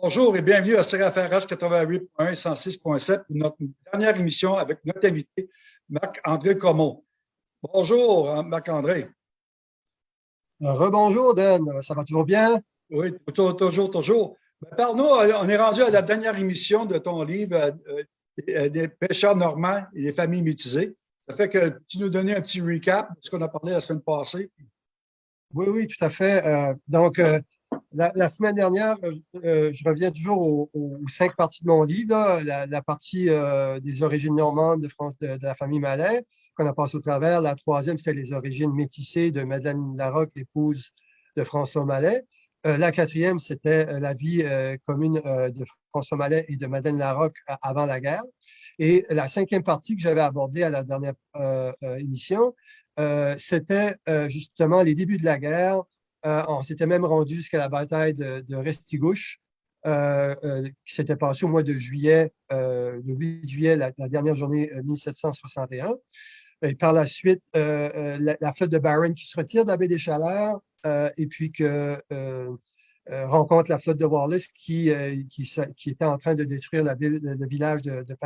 Bonjour et bienvenue à CRFRH 88.1 106.7 notre dernière émission avec notre invité, Marc-André Comont. Bonjour, hein, Marc-André. Rebonjour, Dan. Ça va toujours bien? Oui, toujours, toujours. Ben, Parle-nous, on est rendu à la dernière émission de ton livre euh, euh, Des pêcheurs normands et des familles métisées. Ça fait que tu nous donnais un petit recap de ce qu'on a parlé la semaine passée. Oui, oui, tout à fait. Euh, donc, la, semaine dernière, je reviens toujours aux, cinq parties de mon livre. La, partie des origines normandes de France de, la famille Malais, qu'on a passé au travers. La troisième, c'est les origines métissées de Madeleine Larocque, l'épouse de François Malais. Euh, la quatrième, c'était euh, la vie euh, commune de François Mallet et de Madeleine Larocque avant la guerre. Et la cinquième partie que j'avais abordée à la dernière émission, c'était justement les débuts de la guerre. On s'était même rendu jusqu'à la bataille de, Restigouche, qui s'était passée au mois de juillet, le 8 juillet, la, dernière journée 1761. Et par la suite, la, flotte de Barron qui se retire de la baie des Chaleurs euh, et puis que euh, euh, rencontre la flotte de Wallace qui, qui, était en train de détruire la ville, le, village de, de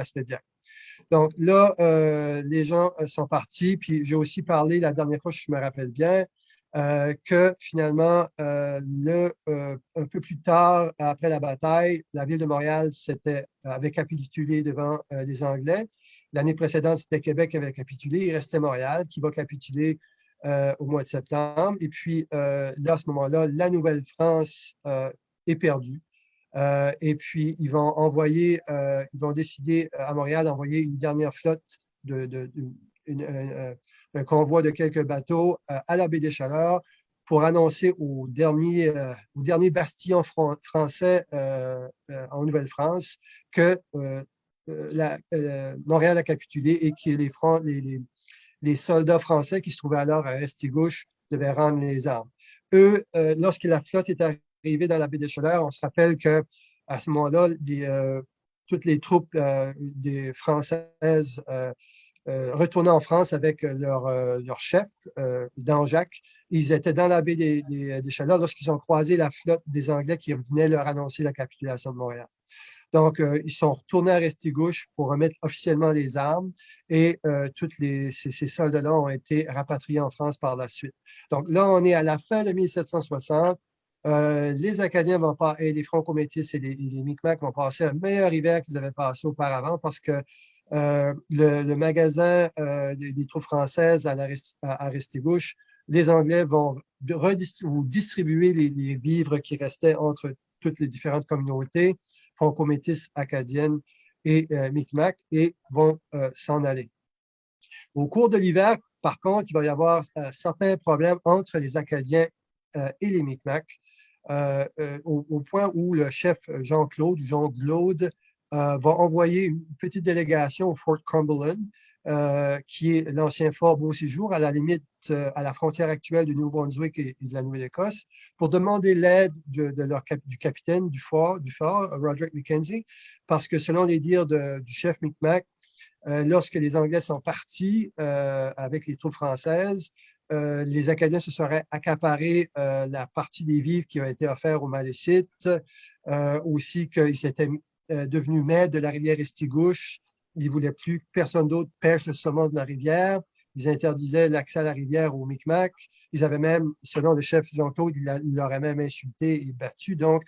Donc là, les gens sont partis, puis j'ai aussi parlé la dernière fois, je me rappelle bien, que finalement, le, un peu plus tard, après la bataille, la ville de Montréal avait capitulé devant les Anglais. L'année précédente, c'était Québec qui avait capitulé, il restait Montréal qui va capituler euh, au mois de septembre. Et puis, euh, à ce moment-là, la Nouvelle-France euh, est perdue. et puis, ils vont envoyer, ils vont décider à Montréal d'envoyer une dernière flotte, de, un convoi de quelques bateaux à la baie des Chaleurs pour annoncer au dernier, au dernier bastion français en Nouvelle-France que Montréal a capitulé et que les, soldats français qui se trouvaient alors à Restigouche devaient rendre les armes. Eux, euh, lorsque la flotte est arrivée dans la baie des Chaleurs, on se rappelle que à ce moment-là, euh, toutes les troupes euh, des françaises retournaient en France avec leur, leur chef, Danjac. Ils étaient dans la baie des, des, Chaleurs lorsqu'ils ont croisé la flotte des Anglais qui venaient leur annoncer la capitulation de Montréal. Donc, euh, ils sont retournés à Restigouche pour remettre officiellement les armes et euh, tous ces, soldats-là ont été rapatriés en France par la suite. Donc là, on est à la fin de 1760. Euh, les Acadiens vont pas, et les Franco-Métis et les, Micmacs vont passer un meilleur hiver qu'ils avaient passé auparavant parce que le, magasin des, troupes françaises à, à, Restigouche, les Anglais vont distribuer les, vivres qui restaient entre toutes les différentes communautés franco-métis acadiennes et euh, et vont euh, s'en aller. Au cours de l'hiver, par contre, il va y avoir euh, certains problèmes entre les Acadiens et les Micmacs, au, point où le chef Jean-Claude, Jean-Claude, va envoyer une petite délégation au Fort Cumberland euh, qui est l'ancien fort Beau Séjour, à la limite, euh, à la frontière actuelle du Nouveau-Brunswick et, de la Nouvelle-Écosse, pour demander l'aide du capitaine du fort, du fort, Roderick Mackenzie, parce que selon les dires du chef Micmac, euh, lorsque les Anglais sont partis avec les troupes françaises, les Acadiens se seraient accaparés la partie des vivres qui a été offerte aux Malécites, aussi qu'ils étaient devenus maîtres de la rivière Estigouche, ils ne voulaient plus que personne d'autre pêche le saumon de la rivière. Ils interdisaient l'accès à la rivière aux Micmacs. Ils avaient même, selon le chef Jean-Claude, il l'aurait même insulté et battu. Donc,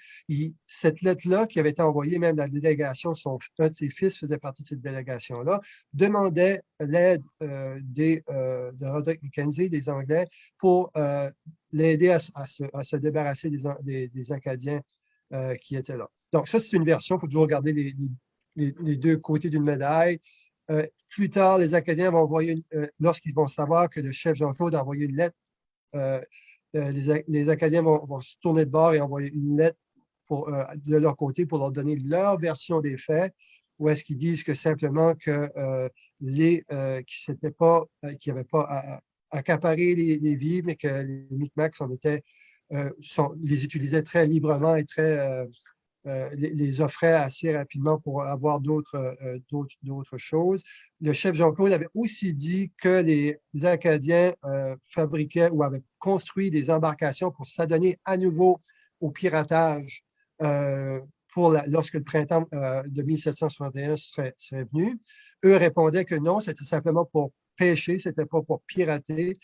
cette lettre-là, qui avait été envoyée, même la délégation, son, un de ses fils faisait partie de cette délégation-là, demandait l'aide euh, euh, de Roderick Mackenzie, des Anglais, pour euh, l'aider à, se, débarrasser des, Acadiens qui étaient là. Donc, ça, c'est une version. Il faut toujours regarder les, deux côtés d'une médaille. Euh, plus tard, les Acadiens vont envoyer, euh, lorsqu'ils vont savoir que le chef Jean-Claude a envoyé une lettre, euh, les, Acadiens vont, se tourner de bord et envoyer une lettre de leur côté pour leur donner leur version des faits, ou est-ce qu'ils disent que simplement que les qui n'avaient pas, qui pas accaparé les, les vivres, mais que les Micmacs en étaient, sont, les utilisaient très librement et très euh, les, offrait assez rapidement pour avoir d'autres euh, choses. Le chef Jean-Claude avait aussi dit que les Acadiens euh, fabriquaient ou avaient construit des embarcations pour s'adonner à nouveau au piratage pour lorsque le printemps de 1761 serait, serait, venu. Eux répondaient que non, c'était simplement pour pêcher, c'était pas pour pirater.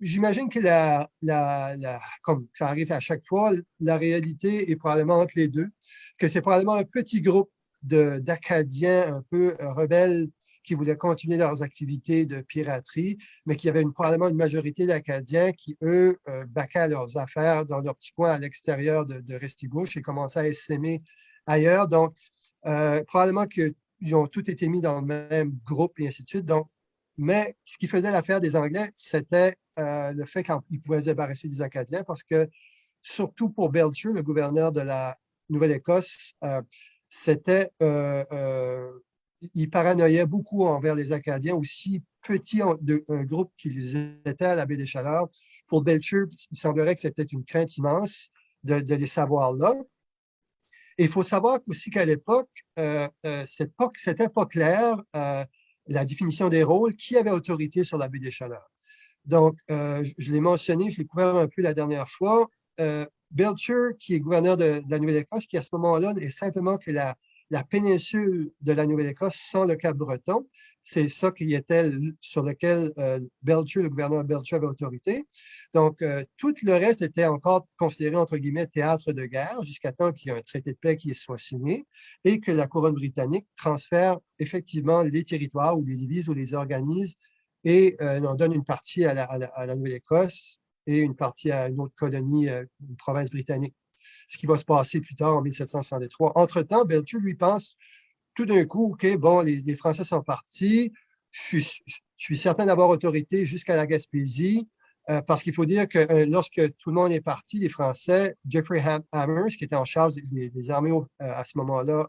J'imagine que la, la, comme ça arrive à chaque fois, la réalité est probablement entre les deux, que c'est probablement un petit groupe d'Acadiens un peu rebelles qui voulaient continuer leurs activités de piraterie, mais qu'il y avait une, probablement une majorité d'Acadiens qui, eux, euh, baquaient leurs affaires dans leur petit coin à l'extérieur de, de Restigouche et commençaient à s'aimer ailleurs. Donc, euh, probablement qu'ils ont tous été mis dans le même groupe et ainsi de suite. Donc, mais ce qui faisait l'affaire des Anglais, c'était euh, le fait qu'ils pouvaient se débarrasser des Acadiens parce que, surtout pour Belcher, le gouverneur de la Nouvelle-Écosse, euh, c'était euh, il paranoïait beaucoup envers les Acadiens, aussi petits de, un groupe qu'ils étaient à la baie des Chaleurs. Pour Belcher, il semblerait que c'était une crainte immense de, les savoir là. Et il faut savoir aussi qu'à l'époque, euh, euh, c'était pas clair euh, la définition des rôles, qui avait autorité sur la baie des Chaleurs. Donc, euh, je, l'ai mentionné, je l'ai couvert un peu la dernière fois. Belcher, qui est gouverneur de, la Nouvelle-Écosse, qui à ce moment-là est simplement que la, la péninsule de la Nouvelle-Écosse sans le Cap-Breton. C'est ça qui était sur lequel euh, Belcher, le gouverneur Belcher avait autorité. Donc, euh, tout le reste était encore considéré, entre guillemets, théâtre de guerre, jusqu'à temps qu'il y ait un traité de paix qui soit signé et que la couronne britannique transfère effectivement les territoires ou les divise ou les organise et euh, en donne une partie à la, Nouvelle-Écosse et une partie à une autre colonie, une province britannique. Ce qui va se passer plus tard en 1763. Entre-temps, Belcher lui pense tout d'un coup, OK, bon, les, Français sont partis, je suis, certain d'avoir autorité jusqu'à la Gaspésie, euh, parce qu'il faut dire que euh, lorsque tout le monde est parti, les Français, Jeffrey Hammers, qui était en charge des, armées euh, à ce moment-là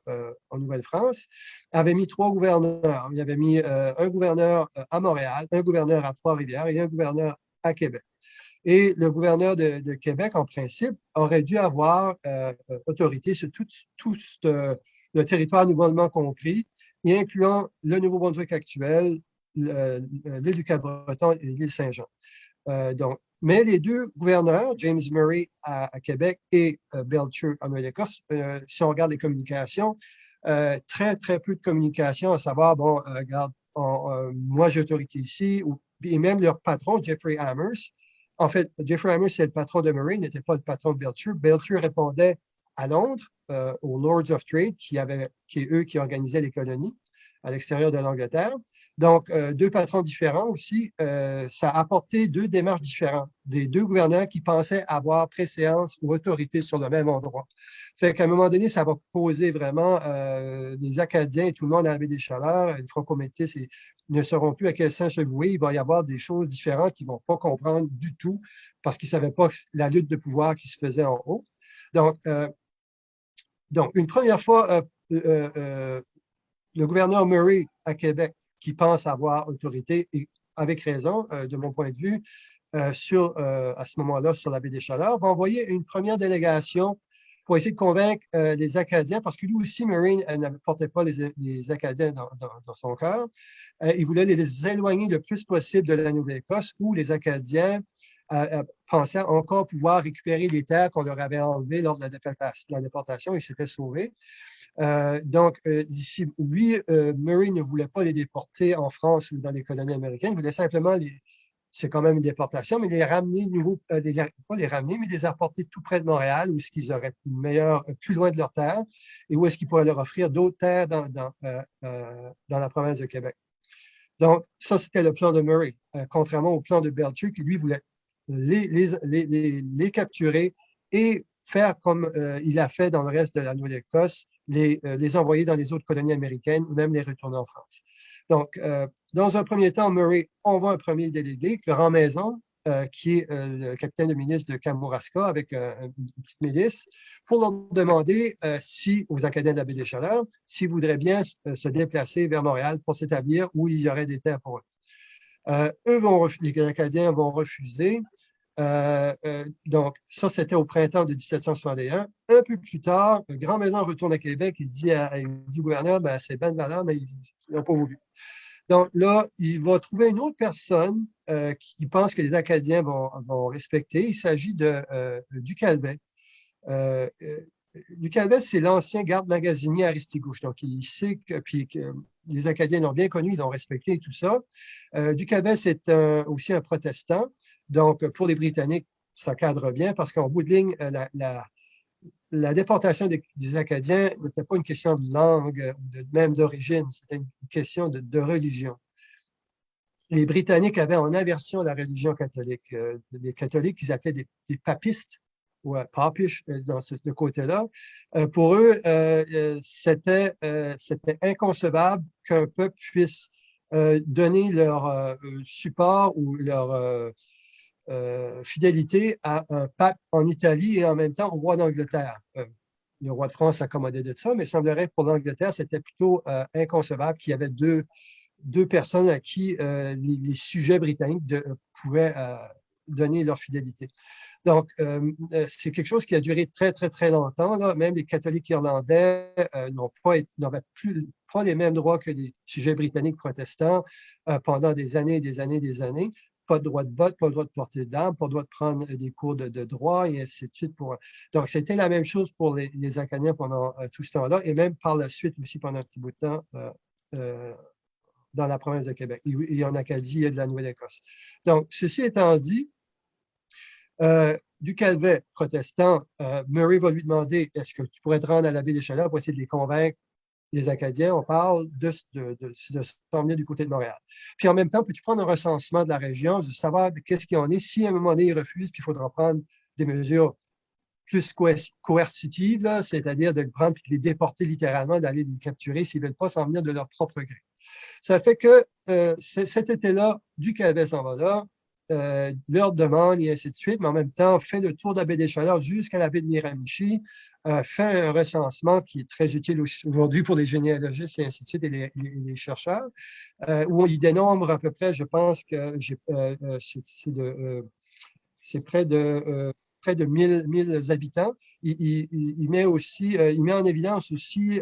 en Nouvelle-France, avait mis trois gouverneurs. Il avait mis un gouverneur à Montréal, un gouverneur à Trois-Rivières et un gouverneur à Québec. Et le gouverneur de, Québec, en principe, aurait dû avoir autorité sur tout, tout le territoire nouvellement compris, y incluant le Nouveau-Brunswick actuel, l'île du Cap-Breton et l'île Saint-Jean. Euh, mais les deux gouverneurs, James Murray à, Québec et euh, Belcher à Nouvelle-Écosse, si on regarde les communications, très, très peu de communication, à savoir, bon, regarde, moi j'ai autorité ici, et même leur patron, Jeffrey Hammers, en fait, Jeffrey Hammer, c'est le patron de Murray, n'était pas le patron de Belcher. Belcher répondait à Londres, euh, aux Lords of Trade, qui, avaient, qui eux qui organisaient les colonies à l'extérieur de l'Angleterre. Donc, euh, deux patrons différents aussi, euh, ça a apporté deux démarches différentes des deux gouverneurs qui pensaient avoir préséance ou autorité sur le même endroit. Fait qu'à un moment donné, ça va causer vraiment euh, des Acadiens et tout le monde avait des chaleurs, les franco-métis ne sauront plus à quel sens se vouer. Il va y avoir des choses différentes qu'ils ne vont pas comprendre du tout parce qu'ils ne savaient pas la lutte de pouvoir qui se faisait en haut. Donc, donc une première fois, le gouverneur Murray à Québec qui pense avoir autorité, et avec raison, euh, de mon point de vue, euh, sur, euh, à ce moment-là, sur la baie des Chaleurs, va envoyer une première délégation pour essayer de convaincre les Acadiens, parce que lui aussi, Marine ne portait pas les, Acadiens dans, son cœur. il voulait les éloigner le plus possible de la Nouvelle-Écosse, où les Acadiens pensaient encore pouvoir récupérer les terres qu'on leur avait enlevées lors de la déportation, la déportation et s'étaient sauvés. Euh, donc, euh, lui, euh, Murray ne voulait pas les déporter en France ou dans les colonies américaines, il voulait simplement les, c'est quand même une déportation, mais les ramener nouveau, pas les ramener, mais les apporter tout près de Montréal, où est-ce qu'ils auraient meilleur, plus loin de leur terre, et où est-ce qu'ils pourraient leur offrir d'autres terres dans, dans, dans, la province de Québec. Donc, ça, c'était le plan de Murray, contrairement au plan de Belcher, qui lui voulait les, les, les, les capturer et faire comme il a fait dans le reste de la Nouvelle-Écosse, les, euh, les envoyer dans les autres colonies américaines ou même les retourner en France. Donc, euh, dans un premier temps, Murray envoie un premier délégué, Grand Maison, euh, qui est le capitaine de ministre de Kamouraska avec une petite milice, pour leur demander si, aux Acadiens de la baie des Chaleurs, s'ils voudraient bien se déplacer vers Montréal pour s'établir où il y aurait des terres pour eux. Eux vont, les Acadiens vont refuser. Euh, euh, donc, ça, c'était au printemps de 1761. Un peu plus tard, Grand Maison retourne à Québec. Il dit, à, dit au gouverneur, ben, c'est Ben Valard, mais ils n'ont pas voulu. Donc là, il va trouver une autre personne euh, qui pense que les Acadiens vont, vont respecter. Il s'agit de du Calvet. Calvet, c'est l'ancien garde magasinier à Ristigouche. Donc, il sait que, puis, que les Acadiens l'ont bien connu, ils l'ont respecté et tout ça. Euh, c'est aussi un protestant. Donc, pour les Britanniques, ça cadre bien parce qu'en bout de ligne, la, la, déportation des, Acadiens n'était pas une question de langue, de, même d'origine, c'était une question de, religion. Les Britanniques avaient en aversion la religion catholique. Euh, les catholiques, ils appelaient des papistes ou papish euh, dans ce, côté-là. Euh, pour eux, c'était inconcevable qu'un peuple puisse donner leur support ou leur euh, fidélité à un pape en Italie et en même temps au roi d'Angleterre. Euh, le roi de France s'accommodait de ça, mais il semblerait que pour l'Angleterre, c'était plutôt euh, inconcevable qu'il y avait deux, deux personnes à qui les, sujets britanniques pouvaient donner leur fidélité. Donc, c'est quelque chose qui a duré très, très, très longtemps. Là. Même les catholiques irlandais n'ont pas, n'avaient plus pas les mêmes droits que les sujets britanniques protestants pendant des années et des années et des années pas de droit de vote, pas le droit de porter d'armes, pas le droit de prendre des cours de, droit et ainsi de suite. Pour... Donc, c'était la même chose pour les, Acadiens pendant euh, tout ce temps-là et même par la suite aussi pendant un petit bout de temps euh, euh, dans la province de Québec et, en Acadie et de la Nouvelle-Écosse. Donc, ceci étant dit, du Calvet protestant, Murray va lui demander est-ce que tu pourrais te rendre à la ville des Chaleurs pour essayer de les convaincre les Acadiens, on parle de, de, de, du côté de Montréal. Puis en même temps, peux-tu prendre un recensement de la région, de savoir qu'est-ce qu'il en est. Si à un moment donné, ils refusent, puis il faudra prendre des mesures plus coercitives, c'est-à-dire de les prendre de les déporter littéralement, d'aller les capturer s'ils ne veulent pas s'en venir de leur propre gré. Ça fait que euh, cet été-là, du Calais s'en va là, euh, leur demande et ainsi de suite, mais en même temps, fait le tour de la baie des Chaleurs jusqu'à la baie de Miramichi, euh, fait un recensement qui est très utile aujourd'hui pour les généalogistes et ainsi de suite et les, chercheurs, euh, où il dénombre à peu près, je pense que c'est près de près de 1000, 1000 habitants. Il, met aussi, il met en évidence aussi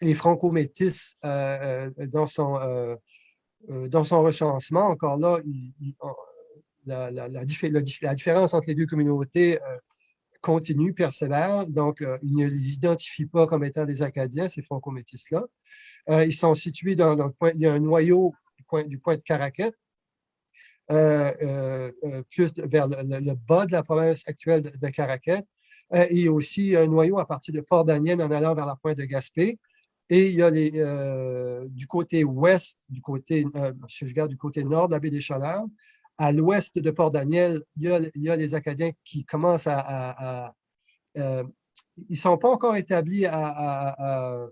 les franco-métis dans son euh, dans son recensement, encore là, la, différence entre les deux communautés euh, continue, persévère. Donc, euh, il ne les identifie pas comme étant des Acadiens, ces franco-métis-là. ils sont situés dans, le point, il y a un noyau du point, du point de Caraquette, plus vers le, bas de la province actuelle de, de et aussi un noyau à partir de Port-Daniel en allant vers la pointe de Gaspé. Et il y a les, euh, du côté ouest, du côté, euh, si je regarde du côté nord de la baie des Chaleurs, à l'ouest de Port-Daniel, il, il, y a les Acadiens qui commencent à... Euh, ils ne sont pas encore établis à,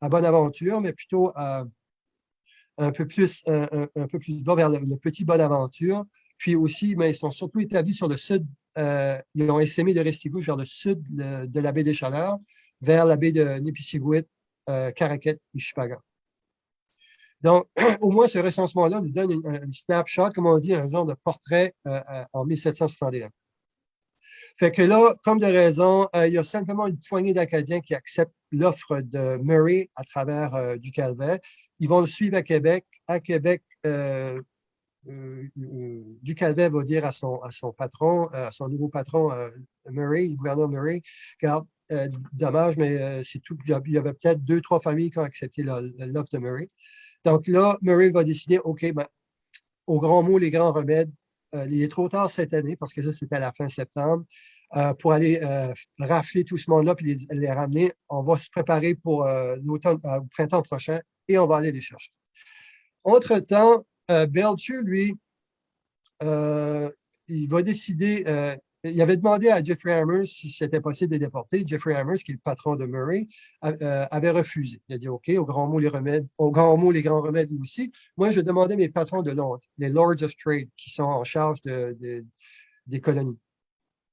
à, Bonaventure, mais plutôt un peu plus, un, peu plus bas vers le, petit Bonaventure. Puis aussi, mais ils sont surtout établis sur le sud. ils ont essaimé de Restigouche vers le sud de, la baie des Chaleurs, vers la baie de Nipisiguit, euh, Caraquette et Chupagan. Donc, au moins, ce recensement-là nous donne une, snapshot, comme on dit, un genre de portrait euh, euh, en 1761. Fait que là, comme de raison, il y a simplement une poignée d'Acadiens qui acceptent l'offre de Murray à travers du Calvet. Ils vont le suivre à Québec. À Québec, du Calvet va dire à son, à son patron, à son nouveau patron, Murray, le gouverneur Murray, regarde, euh, dommage, mais euh, c'est tout. Il y avait peut-être deux, trois familles qui ont accepté l'offre de Murray. Donc là, Murray va décider, OK, ben, au grand mot, les grands remèdes, euh, il est trop tard cette année, parce que ça, c'était à la fin septembre, pour aller rafler tout ce monde-là et les, ramener. On va se préparer pour l'automne, au printemps prochain et on va aller les chercher. Entre-temps, Belcher, lui, il va décider, il avait demandé à Jeffrey Hammers si c'était possible de les déporter. Jeffrey Hammers, qui est le patron de Murray, euh, avait refusé. Il a dit OK, au grand mot les remèdes, au grand mot les grands remèdes aussi. Moi, je demandais mes patrons de Londres, les Lords of Trade, qui sont en charge de, des colonies.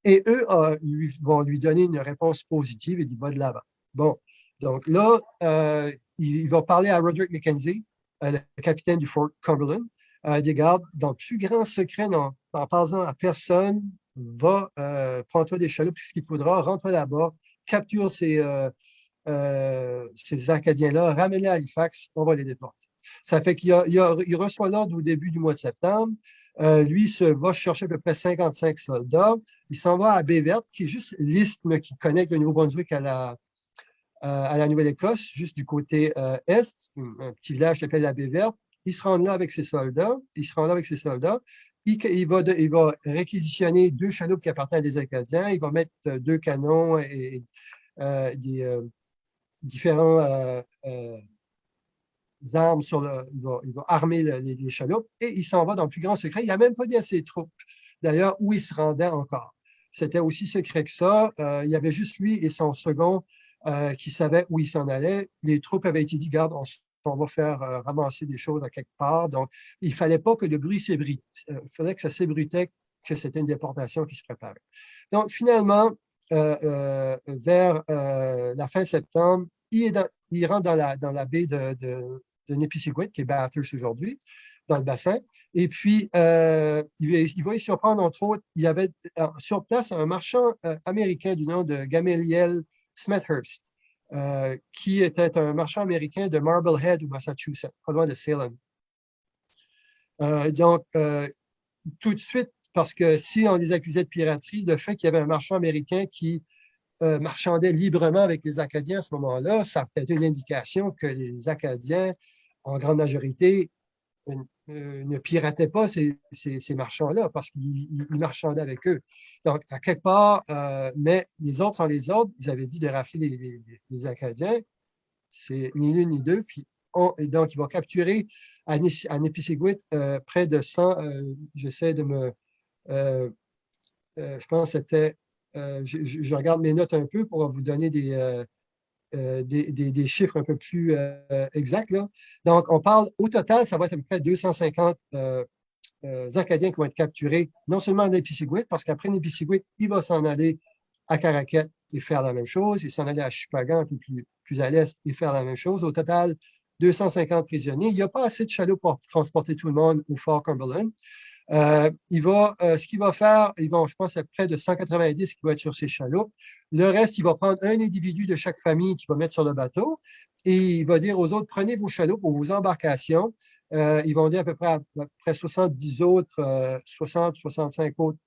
Et eux lui, vont lui donner une réponse positive et du bas de l'avant. Bon, donc là, euh, il, va parler à Roderick Mackenzie, euh, le capitaine du Fort Cumberland. Euh, des gardes, dans le plus grand secret, en, en parlant à personne, va, euh, prends-toi des chaloupes, ce qu'il faudra, rentre là-bas, capture ces, euh, euh, ces Acadiens-là, ramène-les à Halifax, on va les déporter. Ça fait qu'il il reçoit l'ordre au début du mois de septembre. lui se, va chercher à peu près 55 soldats. Il s'en va à Baie-Verte, qui est juste l'isthme qui connecte le Nouveau-Brunswick à la, la Nouvelle-Écosse, juste du côté est, un petit village qui s'appelle la Baie-Verte. Il se rend là avec ses soldats. Il se rend là avec ses soldats. Il, va, réquisitionner deux chaloupes qui appartiennent à des Acadiens. Il va mettre deux canons et, des différents armes sur le, il va, armer les, chaloupes et il s'en va dans le plus grand secret. Il n'a même pas dit à ses troupes, d'ailleurs, où il se rendait encore. C'était aussi secret que ça. Euh, il y avait juste lui et son second euh, qui savaient où il s'en allait. Les troupes avaient été dit, garde, on, va faire euh, ramasser des choses à quelque part. Donc, il ne fallait pas que le bruit s'ébrite. il fallait que ça s'ébruitait que c'était une déportation qui se préparait. Donc, finalement, vers la fin septembre, il, il rentre dans la, dans la baie de, de qui est Bathurst aujourd'hui, dans le bassin. Et puis, euh, il, va y surprendre, entre autres, il y avait euh, sur place un marchand euh, américain du nom de Gamaliel Smethurst, qui était un marchand américain de Marblehead, au Massachusetts, pas loin de Salem. donc, tout de suite, parce que si on les accusait de piraterie, le fait qu'il y avait un marchand américain qui marchandait librement avec les Acadiens à ce moment-là, ça fait une indication que les Acadiens en grande majorité, euh, ne pirataient pas ces, marchands-là parce qu'ils marchandaient avec eux. Donc, à quelque part, euh, mais les autres sont les autres, ils avaient dit de rafler les, Acadiens, c'est ni l'une ni deux, donc, il va capturer à, à euh, près de 100, j'essaie de me, je pense que c'était, je, regarde mes notes un peu pour vous donner des, euh, des, chiffres un peu plus euh, exacts. Donc, on parle, au total, ça va être à peu près 250 euh, Acadiens qui vont être capturés, non seulement à Nipisiguit, parce qu'après Nipisiguit, il va s'en aller à Caracat et faire la même chose, il s'en aller à Chupagan, plus, plus à l'est, et faire la même chose. Au total, 250 prisonniers. Il n'y a pas assez de chalots pour transporter tout le monde au Fort Cumberland. Euh, il va, euh, ce qu'il va faire, il va, je pense, à près de 190 qui vont être sur ces chaloupes. Le reste, il va prendre un individu de chaque famille qui va mettre sur le bateau et il va dire aux autres, prenez vos chaloupes ou vos embarcations. Euh, ils vont dire à peu près, à près 70 autres, 60, 65 autres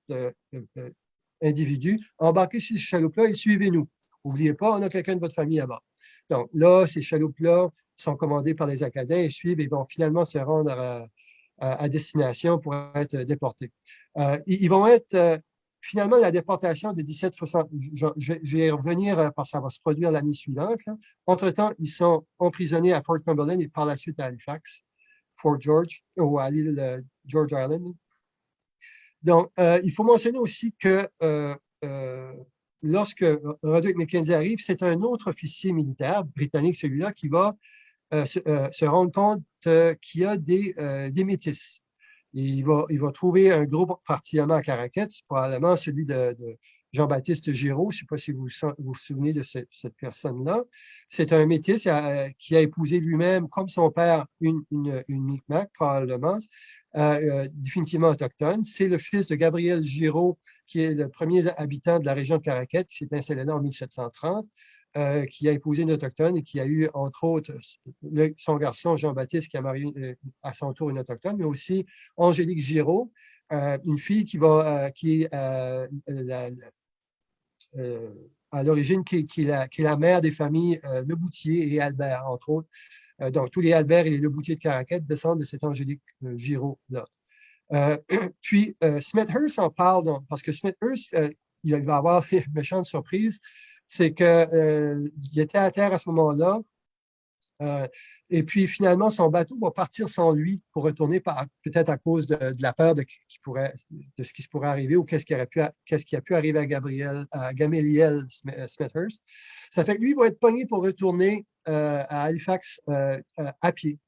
individus, embarquez sur ces chaloupes-là et suivez-nous. N'oubliez pas, on a quelqu'un de votre famille là-bas. Donc là, ces chaloupes-là sont commandées par les Acadiens et suivent et vont finalement se rendre à, à destination pour être déportés. Euh, ils vont être euh, finalement la déportation de 1760. Je, vais y revenir euh, parce que ça va se produire l'année suivante. Entre-temps, ils sont emprisonnés à Fort Cumberland et par la suite à Halifax, Fort George ou à l'île George Island. Donc, il faut mentionner aussi que lorsque Roderick McKenzie arrive, c'est un autre officier militaire britannique, celui-là, qui va euh, euh, se, rendre compte euh, qu'il y a des, des métis. il, va, trouver un groupe particulièrement à Caracat, probablement celui de, Jean-Baptiste Giraud, je ne sais pas si vous vous, souvenez de cette personne-là. C'est un métis qui a épousé lui-même, comme son père, une, une, Micmac, probablement, définitivement autochtone. C'est le fils de Gabriel Giraud, qui est le premier habitant de la région de Caracat, qui s'est installé là en 1730. Euh, qui a épousé une autochtone et qui a eu, entre autres, son garçon Jean-Baptiste qui a marié euh, à son tour une autochtone, mais aussi Angélique Giraud, euh, une fille qui, va, qui est à l'origine qui, qui, est la mère des familles Le Boutier et Albert, entre autres. donc, tous les Albert et les Le Boutier de Caraquette descendent de cette Angélique Giraud-là. puis, Smithhurst en parle, parce que Smithhurst, il va avoir une méchante surprise c'est qu'il euh, était à terre à ce moment-là. Euh, et puis finalement, son bateau va partir sans lui pour retourner peut-être à cause de, la peur de, ce qui se pourrait arriver ou qu'est-ce qui, a pu arriver à, Gabriel, à Gamaliel Smithhurst. Ça fait que lui va être pogné pour retourner euh, à Halifax à pied.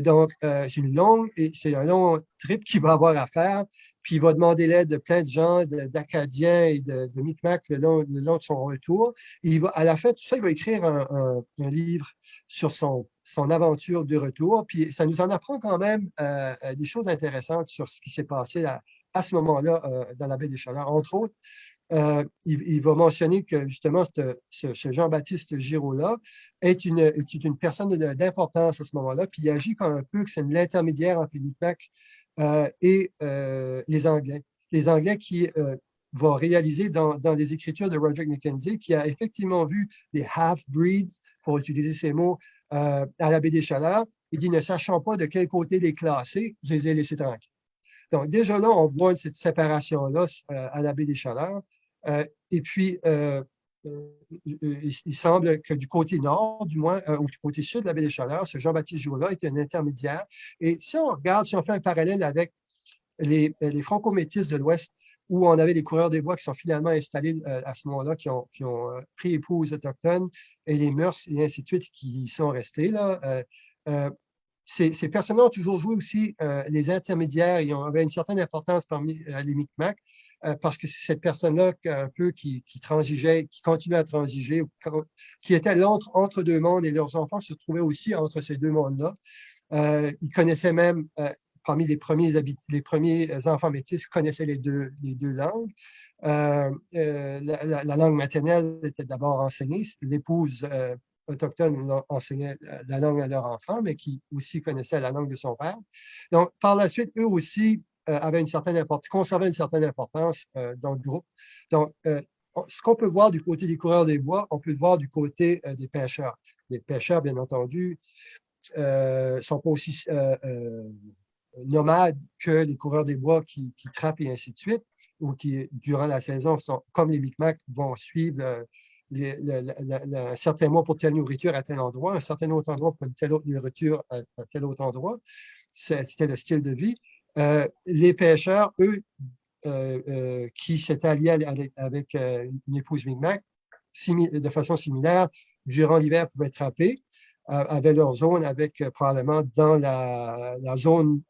donc, c'est une longue et c'est un long trip qu'il va avoir à faire puis il va demander l'aide de plein de gens, d'Acadiens et de, de le long, de son retour. Et à la fin, tout ça, il va écrire un, livre sur son, aventure de retour. Puis ça nous en apprend quand même euh, des choses intéressantes sur ce qui s'est passé à, ce moment-là euh, dans la baie des Chaleurs. Entre autres, euh, il, va mentionner que justement ce, Jean-Baptiste Giraud-là est une, est une personne d'importance à ce moment-là, puis il agit comme un peu que c'est l'intermédiaire entre les Micmac euh, et euh, les Anglais. Les Anglais qui euh, va réaliser dans, dans les écritures de Roderick Mackenzie, qui a effectivement vu les half-breeds, pour utiliser ces mots, euh, à la baie des Chaleurs. Il dit, ne sachant pas de quel côté les classer, je les ai laissés tranquilles. Donc, déjà là, on voit cette séparation-là euh, à la baie des Chaleurs. Euh, et puis, il, semble que du côté nord, du moins, ou du côté sud de la baie des Chaleurs, ce Jean-Baptiste Joula est un intermédiaire. Et si on regarde, si on fait un parallèle avec les, les franco-métis de l'Ouest, où on avait les coureurs des bois qui sont finalement installés euh, à ce moment-là, qui ont, euh, pris épouse autochtones et les mœurs et ainsi de suite qui sont restés. Là. Euh, ces, personnes ont toujours joué aussi les intermédiaires et avaient une certaine importance parmi les Micmacs parce que c'est cette personne-là un peu qui, transigeait, qui continuait à transiger, qui était entre deux mondes et leurs enfants se trouvaient aussi entre ces deux mondes-là. ils connaissaient même parmi les premiers, les premiers euh, enfants métis connaissaient les deux, les deux langues. Euh, euh, la, langue maternelle était d'abord enseignée. L'épouse autochtone enseignait la langue à leur enfant, mais qui aussi connaissait la langue de son père. Donc, par la suite, eux aussi avaient une certaine importance, conservaient une certaine importance dans le groupe. Donc, ce qu'on peut voir du côté des coureurs des bois, on peut le voir du côté des pêcheurs. Les pêcheurs, bien entendu, ne sont pas aussi nomades que les coureurs des bois qui, qui, trappent et ainsi de suite, ou qui, durant la saison, sont, comme les Micmacs, vont suivre un certain mois pour telle nourriture à tel endroit, un certain autre endroit pour une telle autre nourriture à, tel autre endroit. C'était le style de vie. Euh, les pêcheurs, eux, euh, euh, qui s'étaient alliés avec, une épouse Micmac, de façon similaire, durant l'hiver, pouvaient trapper, avaient leur zone avec probablement dans la, zone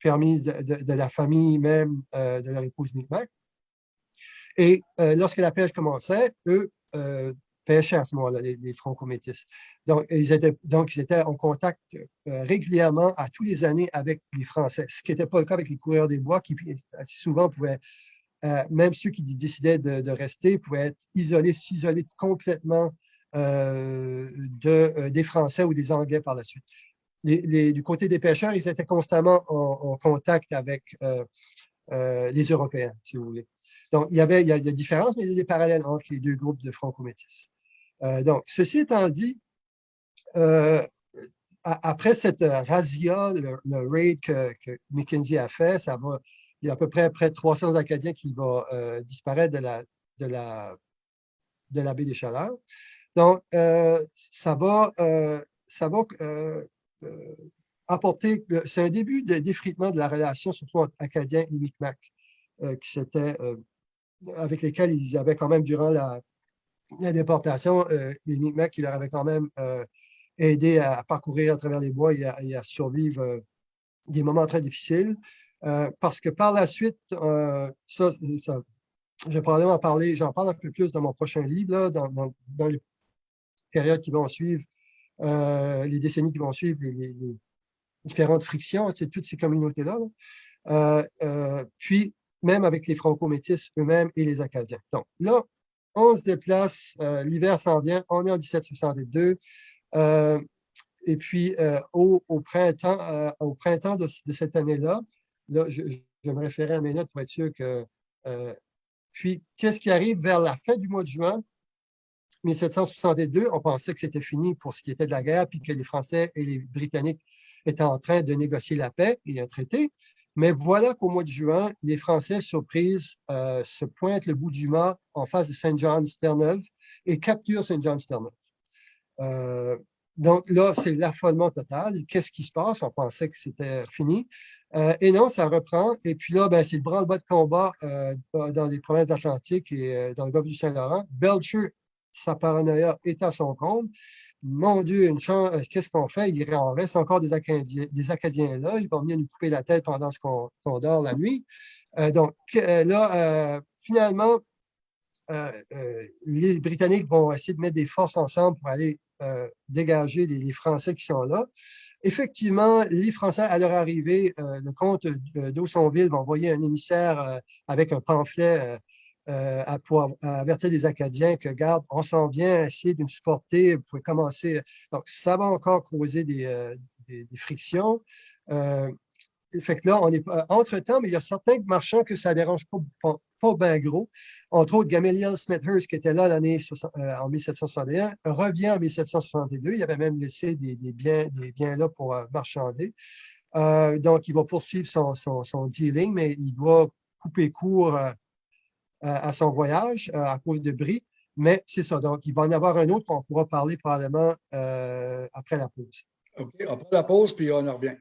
permise de, la famille même de leur épouse Micmac. Et lorsque la pêche commençait, eux pêchaient à ce moment-là, les, franco-métis. Donc ils, étaient, donc, ils étaient en contact régulièrement à tous les années avec les Français, ce qui n'était pas le cas avec les coureurs des bois qui souvent pouvaient, même ceux qui décidaient de, rester, pouvaient être isolés, s'isoler complètement de, des Français ou des Anglais par la suite du côté des pêcheurs, ils étaient constamment en, contact avec euh, euh, les Européens, si vous voulez. Donc, il y avait il y a des différences, mais il y a des parallèles entre les deux groupes de franco-métis. Euh, donc, ceci étant dit, après cette razzia, le, raid que, que, a fait, ça va, il y a à peu près près de 300 Acadiens qui vont disparaître de la, de, la, de la baie des Chaleurs. Donc, ça va, ça va euh, apporter, c'est un début de d'effritement de la relation, surtout entre Acadiens et Micmac, euh, qui euh, avec lesquels ils avaient quand même, durant la, déportation, les Micmacs qui leur avaient quand même aidé à, parcourir à travers les bois et à, survivre des moments très difficiles. parce que par la suite, ça, je vais probablement parler, j'en parle un peu plus dans mon prochain livre, dans, les périodes qui vont suivre, euh, les décennies qui vont suivre, les, différentes frictions, c'est toutes ces communautés-là. Euh, euh, puis, même avec les franco-métis eux-mêmes et les Acadiens. Donc là, on se déplace, l'hiver s'en vient, on est en 1762. et puis, au, printemps, au printemps de, cette année-là, là, je, je, me référais à mes notes pour être sûr que... puis, qu'est-ce qui arrive vers la fin du mois de juin? 1762, on pensait que c'était fini pour ce qui était de la guerre, puis que les Français et les Britanniques étaient en train de négocier la paix et un traité. Mais voilà qu'au mois de juin, les Français, surprise, euh, se pointent le bout du mât en face de Saint John's Terre-Neuve et capturent Saint John's Terre-Neuve. Euh, donc là, c'est l'affolement total. Qu'est-ce qui se passe? On pensait que c'était fini. Euh, et non, ça reprend. Et puis là, ben, c'est le branle-bas de combat dans les provinces d'Atlantique et dans le golfe du Saint-Laurent. Belcher sa paranoïa est à son compte. Mon Dieu, une chance, euh, qu'est-ce qu'on fait? Il en reste encore des Acadiens, des Acadiens là. Ils vont venir nous couper la tête pendant ce qu'on dort la nuit. Euh, donc euh, là, finalement, les Britanniques vont essayer de mettre des forces ensemble pour aller dégager les, Français qui sont là. Effectivement, les Français, à leur arrivée, le comte d'Aussonville va envoyer un émissaire avec un pamphlet euh, à, pour, avertir les Acadiens que, garde, on s'en vient, essayer de nous supporter, vous pouvez commencer. Donc, ça va encore causer des, euh, frictions. Euh, fait que là, on est entre-temps, mais il y a certains marchands que ça ne dérange pas, pas bien gros. Entre autres, Gamaliel Smithhurst, qui était là l'année euh, en 1761, revient en 1762. Il avait même laissé des, biens, des biens là pour euh, marchander. Euh, donc, il va poursuivre son, son, dealing, mais il doit couper court à son voyage à cause de bris. Mais c'est ça. Donc, il va en avoir un autre qu'on pourra parler probablement après la pause. OK, après la pause, puis on en revient.